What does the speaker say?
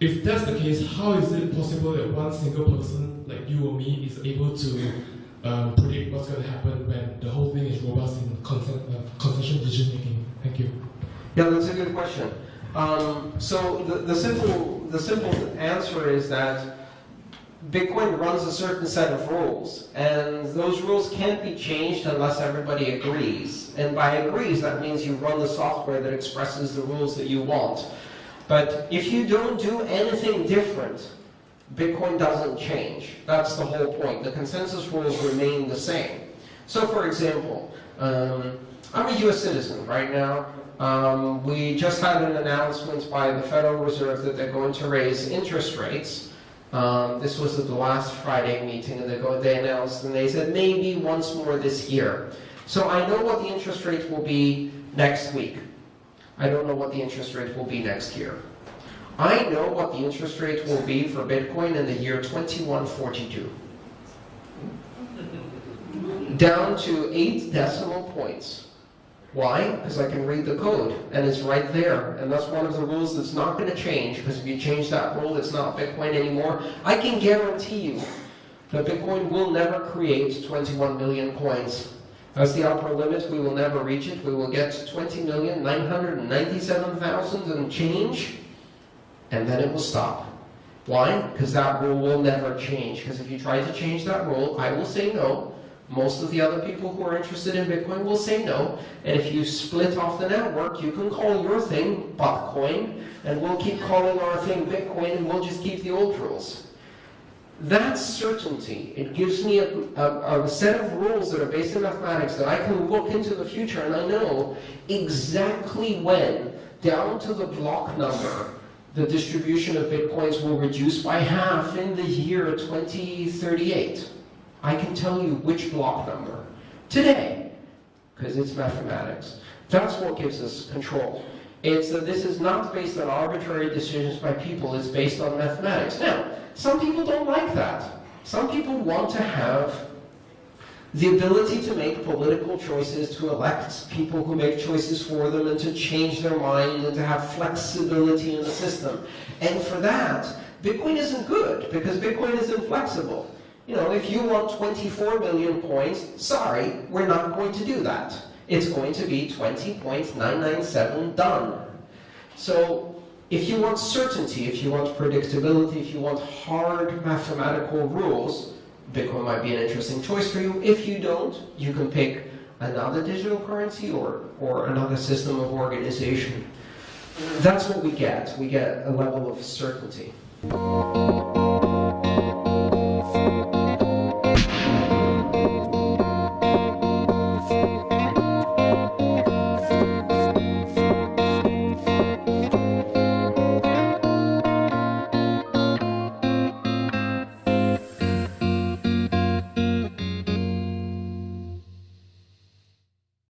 if that's the case, how is it possible that one single person like you or me is able to um, predict what's going to happen when the whole thing is robust in consent, uh, consensual decision making? Thank you. Yeah, that's a good question. Um, so the, the simple the simple answer is that Bitcoin runs a certain set of rules, and those rules can't be changed unless everybody agrees. And by agrees, that means you run the software that expresses the rules that you want. But if you don't do anything different, Bitcoin doesn't change. That's the whole point. The consensus rules remain the same. So for example, um, I'm a US citizen right now. Um, we just had an announcement by the Federal Reserve that they're going to raise interest rates. Um, this was at the last Friday meeting, and they, they announced, and they said maybe once more this year. So I know what the interest rate will be next week. I don't know what the interest rate will be next year. I know what the interest rate will be for Bitcoin in the year 2142. Down to eight decimal points. Why? Because I can read the code, and it's right there. And that's one of the rules that's not going to change, because if you change that rule, it's not Bitcoin anymore. I can guarantee you that Bitcoin will never create 21 million coins as the upper limit, we will never reach it. We will get 20,997,000 and change, and then it will stop. Why? Because that rule will never change. Because if you try to change that rule, I will say no. Most of the other people who are interested in Bitcoin will say no. And if you split off the network, you can call your thing Bitcoin, and we'll keep calling our thing Bitcoin, and we'll just keep the old rules. That's certainty. It gives me a, a, a, set of rules that are based in mathematics that I can look into the future and I know exactly when, down to the block number, the distribution of bitcoins will reduce by half in the year 2038. I can tell you which block number. Today, because it's mathematics. That's what gives us control. It's that this is not based on arbitrary decisions by people, it's based on mathematics. Now, some people don't like that. Some people want to have the ability to make political choices, to elect people who make choices for them, and to change their mind, and to have flexibility in the system. And for that, Bitcoin isn't good, because Bitcoin is inflexible. You know, if you want 24 million points, sorry, we're not going to do that. It's going to be 20.997 done. So if you want certainty, if you want predictability, if you want hard mathematical rules, Bitcoin might be an interesting choice for you. If you don't, you can pick another digital currency or, or another system of organization. That's what we get. We get a level of certainty.